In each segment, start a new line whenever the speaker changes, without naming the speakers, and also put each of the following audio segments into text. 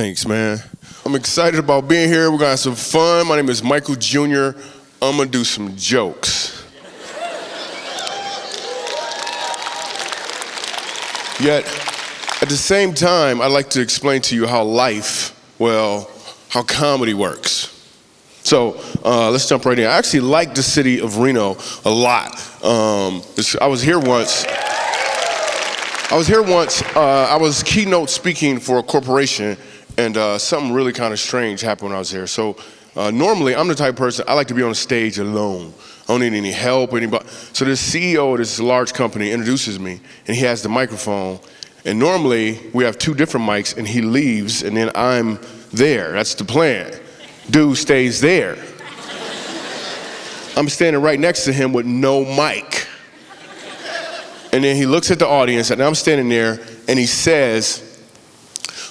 Thanks, man. I'm excited about being here. We're gonna have some fun. My name is Michael Jr. I'm gonna do some jokes. Yet, at the same time, I'd like to explain to you how life, well, how comedy works. So uh, let's jump right in. I actually like the city of Reno a lot. Um, I was here once. I was here once. Uh, I was keynote speaking for a corporation, and uh, something really kind of strange happened when I was there. So uh, normally, I'm the type of person I like to be on stage alone. I don't need any help, anybody. So this CEO of this large company introduces me, and he has the microphone. And normally, we have two different mics, and he leaves, and then I'm there. That's the plan. Dude stays there. I'm standing right next to him with no mic. And then he looks at the audience, and I'm standing there, and he says,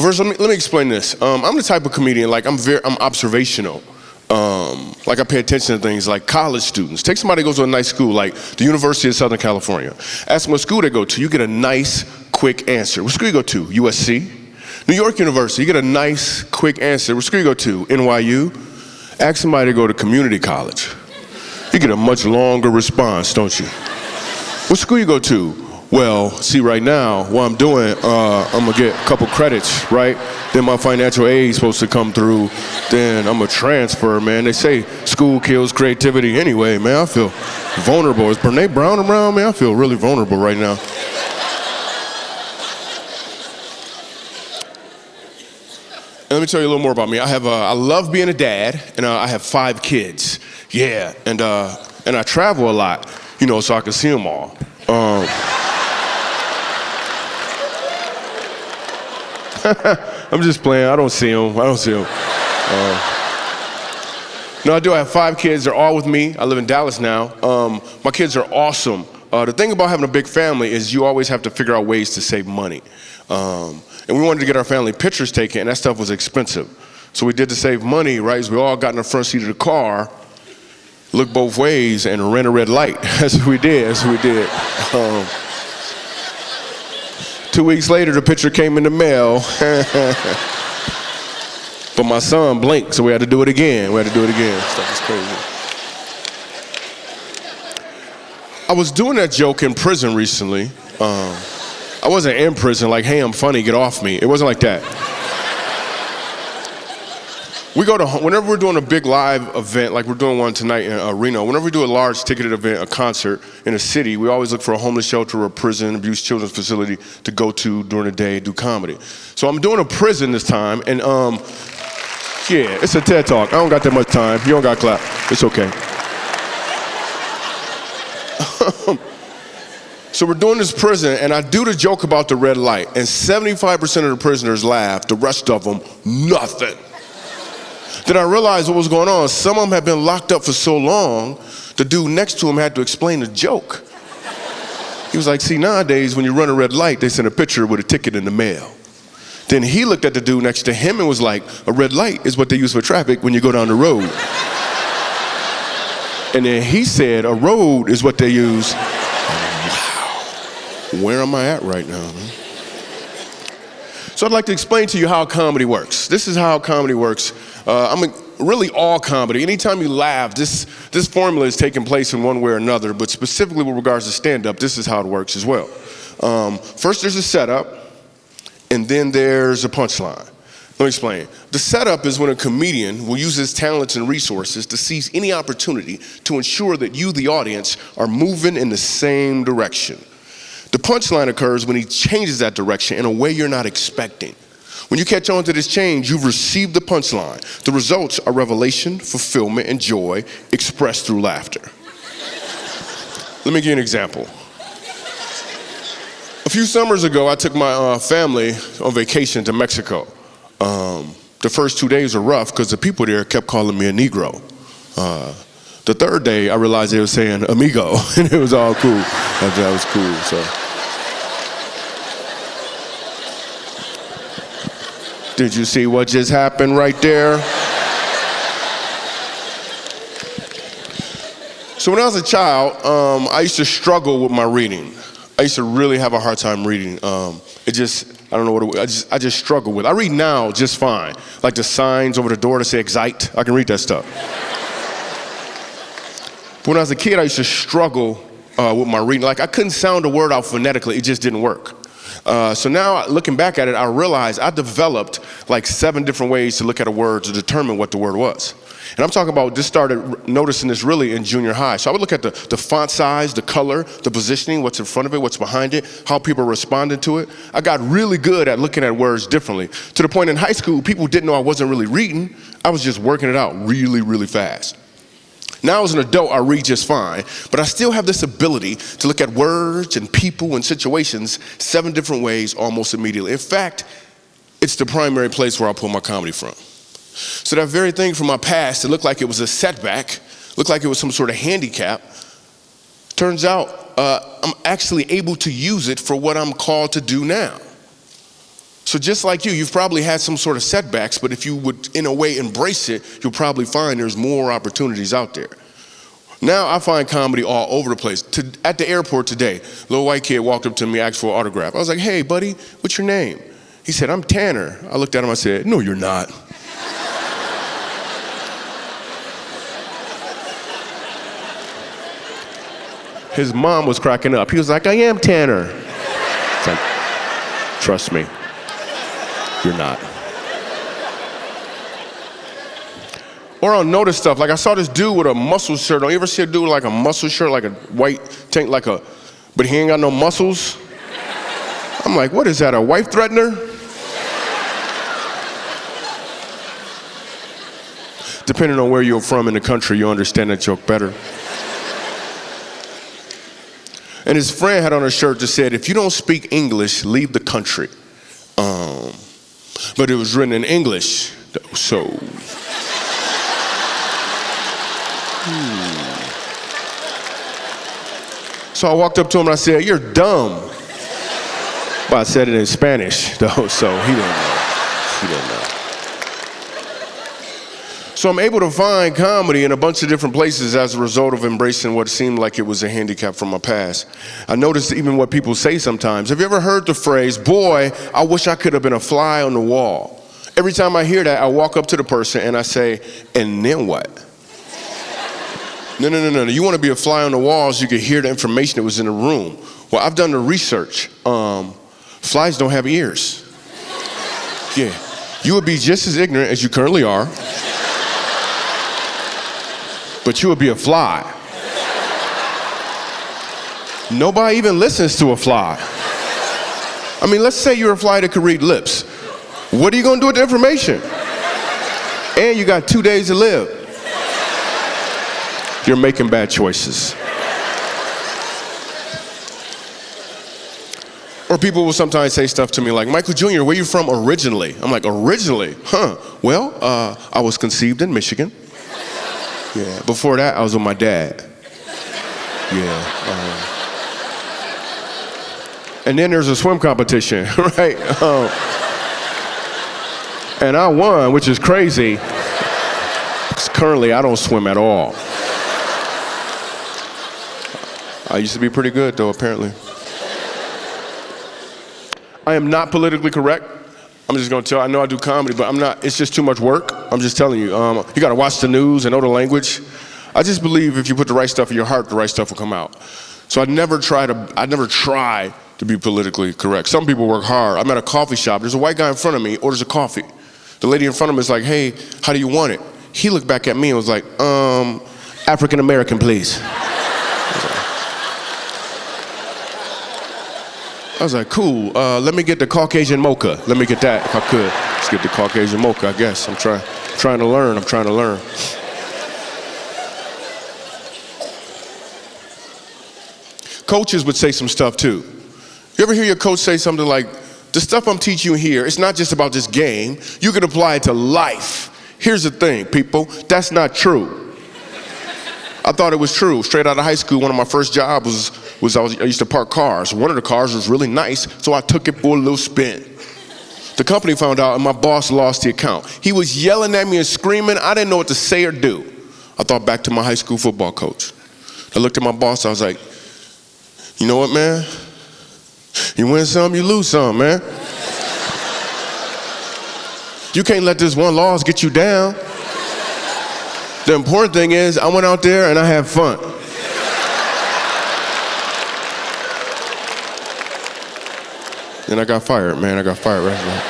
First, let me, let me explain this. Um, I'm the type of comedian, like, I'm very, I'm observational. Um, like I pay attention to things like college students. Take somebody who goes to a nice school like the University of Southern California. Ask them what school they go to. You get a nice, quick answer. What school you go to? USC? New York University. You get a nice, quick answer. What school you go to? NYU? Ask somebody to go to community college. You get a much longer response, don't you? What school you go to? Well, see, right now, what I'm doing, uh, I'm gonna get a couple credits, right? Then my financial aid is supposed to come through. Then I'm gonna transfer, man. They say school kills creativity anyway, man. I feel vulnerable. Is Brene Brown around, man? I feel really vulnerable right now. And let me tell you a little more about me. I have, uh, I love being a dad, and uh, I have five kids. Yeah, and uh, and I travel a lot, you know, so I can see them all. Um, I'm just playing. I don't see them. I don't see them. Uh, no, I do. I have five kids. They're all with me. I live in Dallas now. Um, my kids are awesome. Uh, the thing about having a big family is you always have to figure out ways to save money. Um, and we wanted to get our family pictures taken, and that stuff was expensive. So we did to save money, right? We all got in the front seat of the car, looked both ways, and ran a red light. That's what we did. That's what we did. Um, Two weeks later, the picture came in the mail. but my son blinked, so we had to do it again. We had to do it again. Stuff is crazy. I was doing that joke in prison recently. Um, I wasn't in prison like, hey, I'm funny, get off me. It wasn't like that. We go to, whenever we're doing a big live event, like we're doing one tonight in uh, Reno, whenever we do a large ticketed event, a concert in a city, we always look for a homeless shelter or a prison, abuse children's facility to go to during the day, do comedy. So I'm doing a prison this time, and um, yeah, it's a TED Talk. I don't got that much time. You don't got clap. It's okay. so we're doing this prison, and I do the joke about the red light, and 75% of the prisoners laugh, the rest of them, nothing. Then I realized what was going on. Some of them had been locked up for so long, the dude next to him had to explain the joke. He was like, see, nowadays when you run a red light, they send a picture with a ticket in the mail. Then he looked at the dude next to him and was like, a red light is what they use for traffic when you go down the road. and then he said, a road is what they use. wow, where am I at right now? Man? So I'd like to explain to you how comedy works. This is how comedy works. Uh, I mean, really all comedy. Anytime you laugh, this, this formula is taking place in one way or another, but specifically with regards to stand-up, this is how it works as well. Um, first there's a setup, and then there's a punchline. Let me explain. The setup is when a comedian will use his talents and resources to seize any opportunity to ensure that you, the audience, are moving in the same direction. The punchline occurs when he changes that direction in a way you're not expecting. When you catch on to this change, you've received the punchline. The results are revelation, fulfillment, and joy expressed through laughter. Let me give you an example. A few summers ago, I took my uh, family on vacation to Mexico. Um, the first two days were rough because the people there kept calling me a Negro. Uh, the third day, I realized they were saying amigo, and it was all cool. That, was cool, so. Did you see what just happened right there? So when I was a child, um, I used to struggle with my reading. I used to really have a hard time reading. Um, it just, I don't know what it, I just I just struggle with. I read now just fine, like the signs over the door that say "excite." I can read that stuff. When I was a kid, I used to struggle uh, with my reading. Like I couldn't sound a word out phonetically; it just didn't work. Uh, so now, looking back at it, I realized I developed like seven different ways to look at a word to determine what the word was. And I'm talking about, just started noticing this really in junior high. So I would look at the, the font size, the color, the positioning, what's in front of it, what's behind it, how people responded to it. I got really good at looking at words differently. To the point in high school, people didn't know I wasn't really reading. I was just working it out really, really fast. Now as an adult, I read just fine, but I still have this ability to look at words and people and situations seven different ways almost immediately. In fact, it's the primary place where I pull my comedy from. So that very thing from my past that looked like it was a setback, looked like it was some sort of handicap, turns out uh, I'm actually able to use it for what I'm called to do now. So just like you, you've probably had some sort of setbacks, but if you would, in a way, embrace it, you'll probably find there's more opportunities out there. Now I find comedy all over the place. To, at the airport today, a little white kid walked up to me, asked for an autograph. I was like, hey, buddy, what's your name? He said, I'm Tanner. I looked at him, I said, no, you're not. His mom was cracking up. He was like, I am Tanner. Like, trust me, you're not. Or I'll notice stuff. Like I saw this dude with a muscle shirt. Don't you ever see a dude with like a muscle shirt, like a white tank, like a, but he ain't got no muscles? I'm like, what is that, a wife threatener? Depending on where you're from in the country, you understand that joke better. And his friend had on a shirt that said, if you don't speak English, leave the country. Um, but it was written in English, so. Hmm. So I walked up to him and I said, you're dumb. But I said it in Spanish, though, so he didn't know. He didn't know. So I'm able to find comedy in a bunch of different places as a result of embracing what seemed like it was a handicap from my past. I noticed even what people say sometimes. Have you ever heard the phrase, boy, I wish I could have been a fly on the wall? Every time I hear that, I walk up to the person and I say, and then what? No, no, no, no. no. You want to be a fly on the wall so you can hear the information that was in the room. Well, I've done the research. Um, flies don't have ears. Yeah. You would be just as ignorant as you currently are but you would be a fly. Nobody even listens to a fly. I mean, let's say you're a fly that could read lips. What are you gonna do with the information? And you got two days to live. You're making bad choices. Or people will sometimes say stuff to me like, Michael Jr., where you from originally? I'm like, originally? Huh. Well, uh, I was conceived in Michigan. Yeah. Before that, I was with my dad. Yeah. Um, and then there's a swim competition, right? Um, and I won, which is crazy. Currently, I don't swim at all. I used to be pretty good, though, apparently. I am not politically correct. I'm just gonna tell, I know I do comedy, but I'm not, it's just too much work. I'm just telling you. Um, you gotta watch the news and know the language. I just believe if you put the right stuff in your heart, the right stuff will come out. So I never try to, I never try to be politically correct. Some people work hard. I'm at a coffee shop, there's a white guy in front of me, orders a coffee. The lady in front of him is like, hey, how do you want it? He looked back at me and was like, um, African American, please. I was like, cool, uh, let me get the Caucasian mocha. Let me get that if I could. Let's get the Caucasian mocha, I guess. I'm trying, trying to learn, I'm trying to learn. Coaches would say some stuff too. You ever hear your coach say something like, the stuff I'm teaching you here, it's not just about this game. You can apply it to life. Here's the thing, people, that's not true. I thought it was true. Straight out of high school, one of my first jobs was, was I, was I used to park cars. One of the cars was really nice, so I took it for a little spin. The company found out and my boss lost the account. He was yelling at me and screaming. I didn't know what to say or do. I thought back to my high school football coach. I looked at my boss, I was like, you know what, man? You win some, you lose some, man. You can't let this one loss get you down. The important thing is, I went out there and I had fun. And I got fired, man. I got fired right now.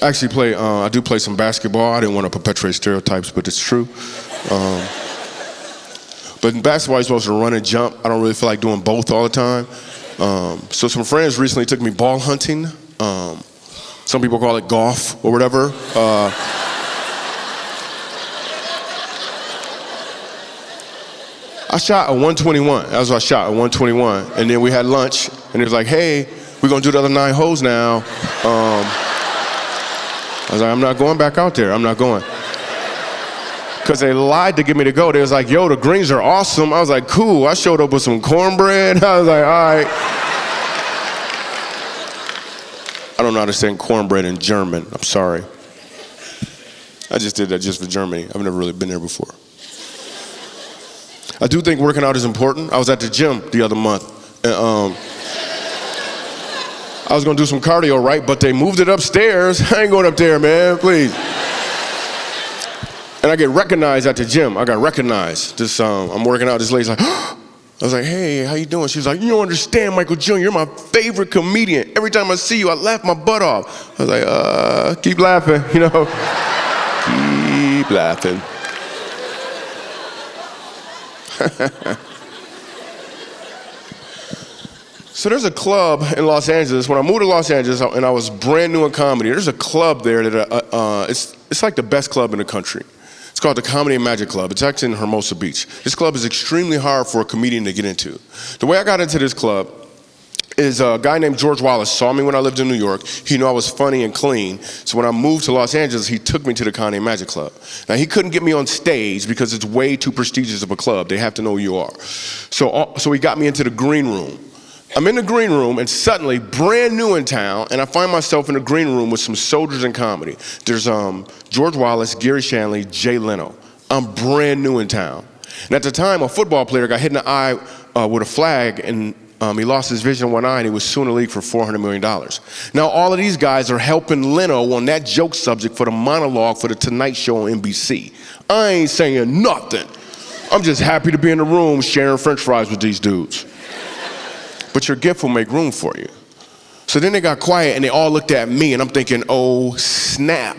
Actually play, uh, I do play some basketball. I didn't want to perpetuate stereotypes, but it's true. Um, but in basketball, you're supposed to run and jump. I don't really feel like doing both all the time. Um, so some friends recently took me ball hunting. Um, some people call it golf or whatever. Uh, I shot a 121. That was what I shot, a 121. And then we had lunch, and it was like, hey, we're gonna do the other nine holes now. Um, I was like, I'm not going back out there. I'm not going. Because they lied to get me to go. They was like, yo, the greens are awesome. I was like, cool. I showed up with some cornbread. I was like, all right. I don't know how to say cornbread in German. I'm sorry. I just did that just for Germany. I've never really been there before. I do think working out is important. I was at the gym the other month. And, um, I was gonna do some cardio, right? But they moved it upstairs. I ain't going up there, man, please. And I get recognized at the gym. I got recognized. This, um, I'm working out. This lady's like, I was like, hey, how you doing? She was like, you don't understand, Michael Jr. You're my favorite comedian. Every time I see you, I laugh my butt off. I was like, uh, keep laughing, you know? keep laughing. so there's a club in Los Angeles. When I moved to Los Angeles and I was brand new in comedy, there's a club there that uh, uh, it's, it's like the best club in the country. It's called the Comedy and Magic Club. It's actually in Hermosa Beach. This club is extremely hard for a comedian to get into. The way I got into this club is a guy named George Wallace saw me when I lived in New York. He knew I was funny and clean. So when I moved to Los Angeles, he took me to the Comedy Magic Club. Now he couldn't get me on stage because it's way too prestigious of a club. They have to know who you are. So, uh, so he got me into the green room. I'm in the green room and suddenly, brand new in town, and I find myself in the green room with some soldiers in comedy. There's um, George Wallace, Garry Shandling, Jay Leno. I'm brand new in town. And at the time, a football player got hit in the eye uh, with a flag and um, he lost his vision in one eye and he was suing the league for $400 million. Now, all of these guys are helping Leno on that joke subject for the monologue for the Tonight Show on NBC. I ain't saying nothing. I'm just happy to be in the room sharing french fries with these dudes. But your gift will make room for you. So then they got quiet and they all looked at me and I'm thinking, oh, snap.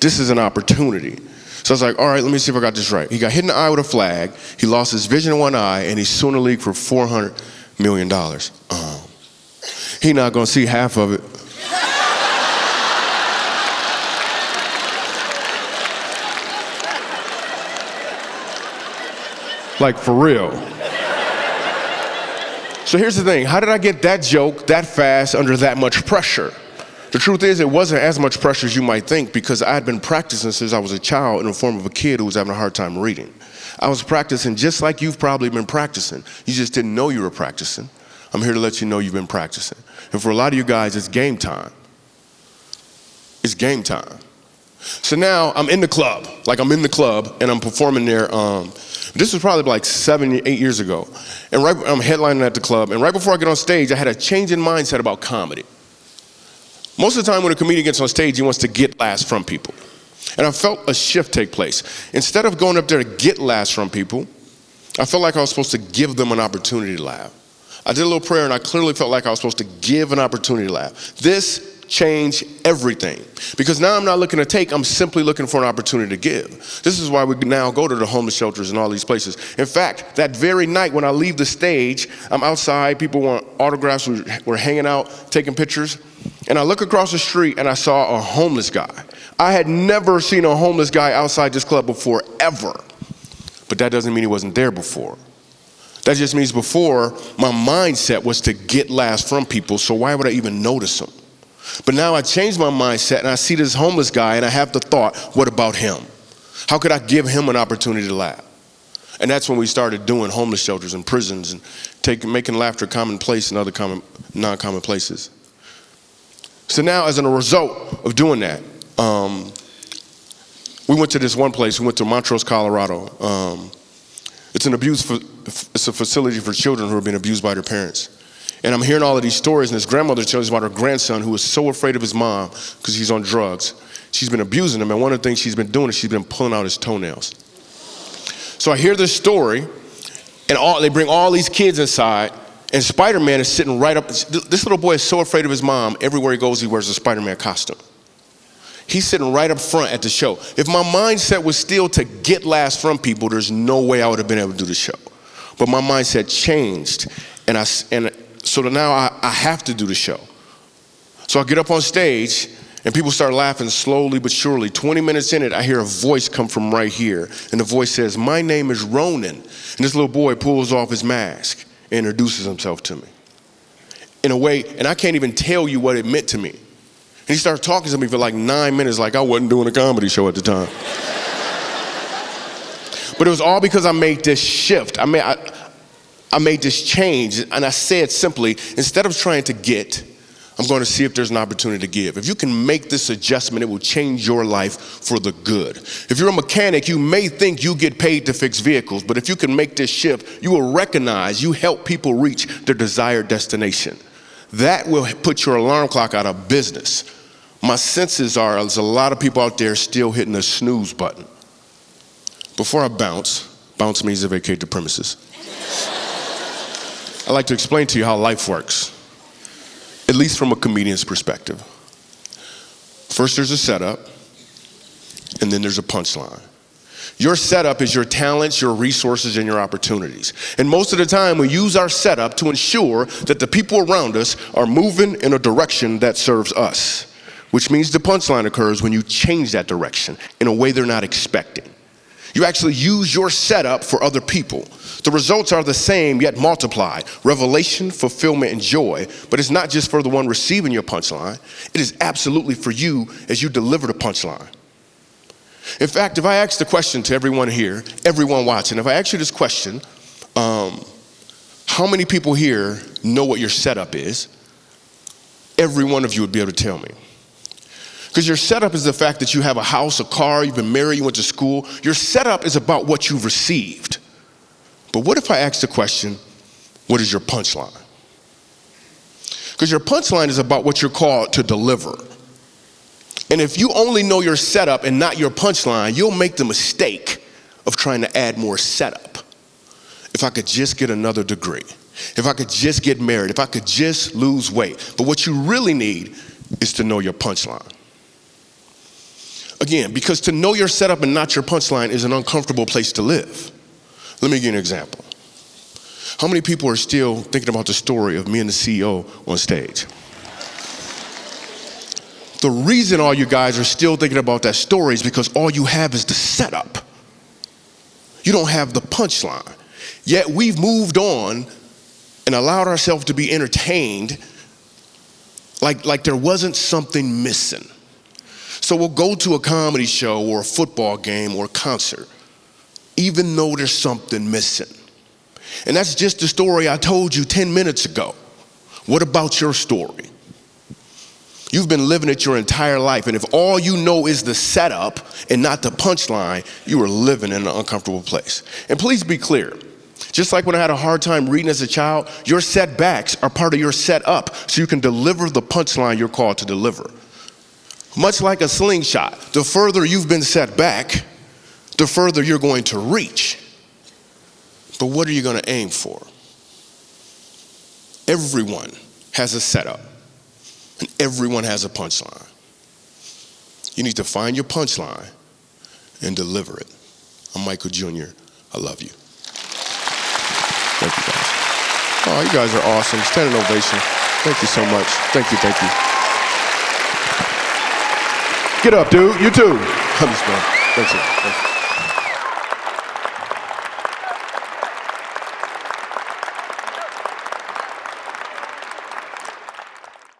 This is an opportunity. So I was like, all right, let me see if I got this right. He got hit in the eye with a flag. He lost his vision in one eye and he's suing the league for 400 million dollars. Um, he not gonna see half of it. like for real. So here's the thing, how did I get that joke that fast under that much pressure? The truth is, it wasn't as much pressure as you might think because I had been practicing since I was a child in the form of a kid who was having a hard time reading. I was practicing just like you've probably been practicing. You just didn't know you were practicing. I'm here to let you know you've been practicing. And for a lot of you guys, it's game time. It's game time. So now I'm in the club, like I'm in the club and I'm performing there. Um, this was probably like seven, eight years ago. And right, I'm headlining at the club. And right before I get on stage, I had a change in mindset about comedy. Most of the time when a comedian gets on stage, he wants to get laughs from people. And I felt a shift take place. Instead of going up there to get laughs from people, I felt like I was supposed to give them an opportunity to laugh. I did a little prayer and I clearly felt like I was supposed to give an opportunity to laugh. This changed everything. Because now I'm not looking to take, I'm simply looking for an opportunity to give. This is why we now go to the homeless shelters and all these places. In fact, that very night when I leave the stage, I'm outside, people want autographs, we're hanging out, taking pictures, and I look across the street and I saw a homeless guy. I had never seen a homeless guy outside this club before, ever. But that doesn't mean he wasn't there before. That just means before, my mindset was to get laughs from people, so why would I even notice them? But now I changed my mindset and I see this homeless guy and I have the thought, what about him? How could I give him an opportunity to laugh? And that's when we started doing homeless shelters and prisons and taking, making laughter commonplace in other common, non-common places. So now as a result of doing that, um, we went to this one place, we went to Montrose, Colorado. Um, it's an abuse, it's a facility for children who are being abused by their parents. And I'm hearing all of these stories, and his grandmother tells about her grandson who was so afraid of his mom because he's on drugs. She's been abusing him, and one of the things she's been doing is she's been pulling out his toenails. So I hear this story, and all, they bring all these kids inside, and Spider Man is sitting right up. This little boy is so afraid of his mom, everywhere he goes, he wears a Spider Man costume. He's sitting right up front at the show. If my mindset was still to get laughs from people, there's no way I would have been able to do the show. But my mindset changed, and I and so now I, I have to do the show. So I get up on stage, and people start laughing slowly but surely. 20 minutes in it, I hear a voice come from right here, and the voice says, "My name is Ronan." And this little boy pulls off his mask and introduces himself to me. In a way, and I can't even tell you what it meant to me. And he started talking to me for like nine minutes, like I wasn't doing a comedy show at the time. but it was all because I made this shift. I made, I, I made this change, and I said simply, instead of trying to get, I'm going to see if there's an opportunity to give. If you can make this adjustment, it will change your life for the good. If you're a mechanic, you may think you get paid to fix vehicles, but if you can make this shift, you will recognize you help people reach their desired destination. That will put your alarm clock out of business. My senses are there's a lot of people out there still hitting the snooze button. Before I bounce, bounce means to vacate the premises. I'd like to explain to you how life works, at least from a comedian's perspective. First, there's a setup, and then there's a punchline. Your setup is your talents, your resources, and your opportunities. And most of the time, we use our setup to ensure that the people around us are moving in a direction that serves us, which means the punchline occurs when you change that direction in a way they're not expecting. You actually use your setup for other people. The results are the same yet multiplied revelation, fulfillment, and joy. But it's not just for the one receiving your punchline, it is absolutely for you as you deliver the punchline. In fact, if I ask the question to everyone here, everyone watching, if I ask you this question, um, how many people here know what your setup is? Every one of you would be able to tell me. Because your setup is the fact that you have a house, a car, you've been married, you went to school. Your setup is about what you've received. But what if I ask the question, what is your punchline? Because your punchline is about what you're called to deliver. And if you only know your setup and not your punchline, you'll make the mistake of trying to add more setup. If I could just get another degree, if I could just get married, if I could just lose weight. But what you really need is to know your punchline. Again, because to know your setup and not your punchline is an uncomfortable place to live. Let me give you an example. How many people are still thinking about the story of me and the CEO on stage? The reason all you guys are still thinking about that story is because all you have is the setup. You don't have the punchline. Yet we've moved on and allowed ourselves to be entertained like, like there wasn't something missing. So we'll go to a comedy show or a football game or a concert, even though there's something missing. And that's just the story I told you 10 minutes ago. What about your story? You've been living it your entire life, and if all you know is the setup and not the punchline, you are living in an uncomfortable place. And please be clear just like when I had a hard time reading as a child, your setbacks are part of your setup so you can deliver the punchline you're called to deliver. Much like a slingshot, the further you've been set back, the further you're going to reach. But what are you going to aim for? Everyone has a setup, and everyone has a punchline. You need to find your punchline and deliver it. I'm Michael Jr. I love you. Thank you guys. Oh, you guys are awesome. Standing ovation. Thank you so much. Thank you, thank you. Get up, dude. You too. Thanks. Thanks.